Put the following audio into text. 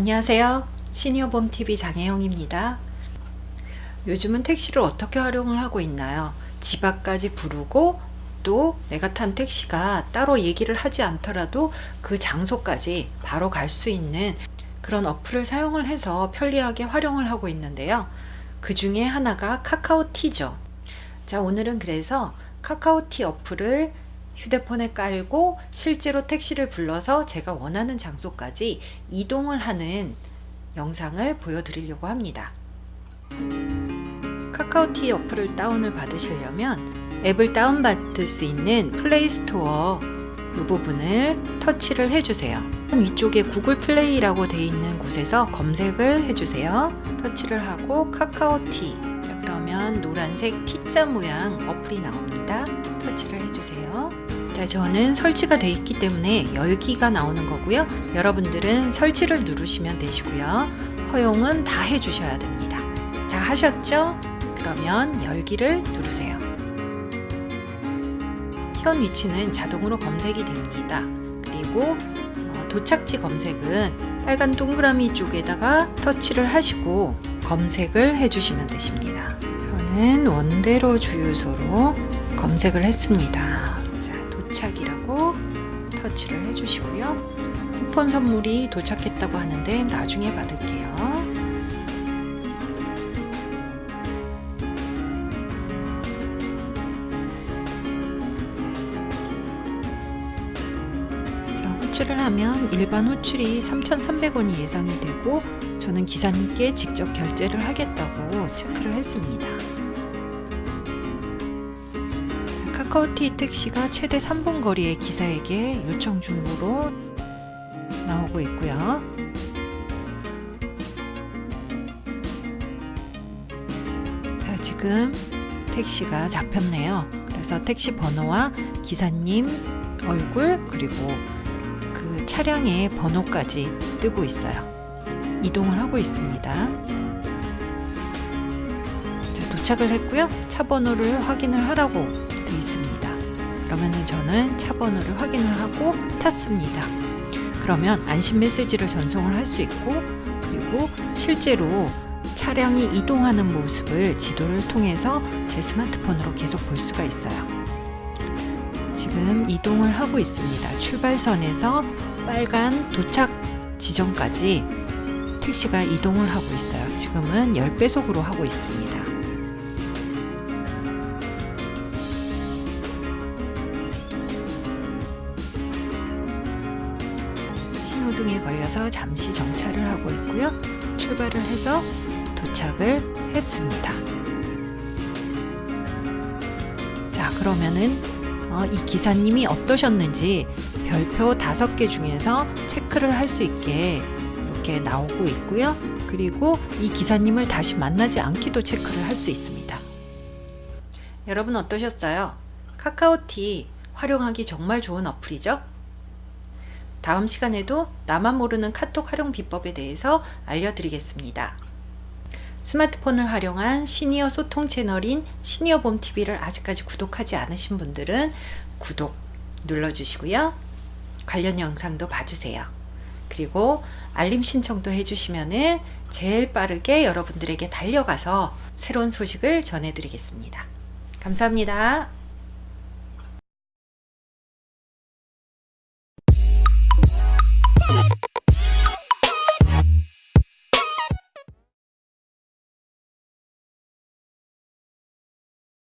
안녕하세요. 시니어봄TV 장혜영입니다. 요즘은 택시를 어떻게 활용을 하고 있나요? 집 앞까지 부르고 또 내가 탄 택시가 따로 얘기를 하지 않더라도 그 장소까지 바로 갈 수 있는 그런 어플을 사용을 해서 편리하게 활용을 하고 있는데요. 그 중에 하나가 카카오티죠. 자, 오늘은 그래서 카카오티 어플을 휴대폰에 깔고 실제로 택시를 불러서 제가 원하는 장소까지 이동을 하는 영상을 보여드리려고 합니다. 카카오T 어플을 다운을 받으시려면 앱을 다운받을 수 있는 Play Store 이 부분을 터치를 해주세요. 위쪽에 Google Play라고 되어 있는 곳에서 검색을 해주세요. 터치를 하고 카카오T 자, 그러면 노란색 T자 모양 어플이 나옵니다. 터치를 해주세요. 자, 저는 설치가 되어 있기 때문에 열기가 나오는 거고요. 여러분들은 설치를 누르시면 되시고요. 허용은 다 해주셔야 됩니다. 자, 하셨죠? 그러면 열기를 누르세요. 현 위치는 자동으로 검색이 됩니다. 그리고 어, 도착지 검색은 빨간 동그라미 쪽에다가 터치를 하시고 검색을 해주시면 되십니다. 저는 원대로 주유소로 검색을 했습니다. 자, 도착이라고 터치를 해주시고요. 쿠폰 선물이 도착했다고 하는데 나중에 받을게요. 호출을 하면 일반 호출이 3,300원이 예상이 되고 저는 기사님께 직접 결제를 하겠다고 체크를 했습니다. 카카오티 택시가 최대 3분 거리의 기사에게 요청 중으로 나오고 있고요. 자, 지금 택시가 잡혔네요. 그래서 택시 번호와 기사님 얼굴 그리고 그 차량의 번호까지 뜨고 있어요. 이동을 하고 있습니다. 자, 도착을 했고요. 차 번호를 확인을 하라고 되어 있습니다. 그러면 저는 차 번호를 확인을 하고 탔습니다. 그러면 안심 메시지를 전송을 할 수 있고 그리고 실제로 차량이 이동하는 모습을 지도를 통해서 제 스마트폰으로 계속 볼 수가 있어요. 지금 이동을 하고 있습니다. 출발선에서 빨간 도착 지점까지 택시가 이동을 하고 있어요. 지금은 10배속으로 하고 있습니다. 등에 걸려서 잠시 정차를 하고 있고요. 출발을 해서 도착을 했습니다. 자, 그러면은 어, 이 기사님이 어떠셨는지 별표 다섯 개 중에서 체크를 할 수 있게 이렇게 나오고 있고요. 그리고 이 기사님을 다시 만나지 않기도 체크를 할 수 있습니다. 여러분 어떠셨어요? 카카오티 활용하기 정말 좋은 어플이죠? 다음 시간에도 나만 모르는 카톡 활용 비법에 대해서 알려드리겠습니다. 스마트폰을 활용한 시니어 소통 채널인 시니어봄TV를 아직까지 구독하지 않으신 분들은 구독 눌러주시고요. 관련 영상도 봐주세요. 그리고 알림 신청도 해주시면 제일 빠르게 여러분들에게 달려가서 새로운 소식을 전해드리겠습니다. 감사합니다.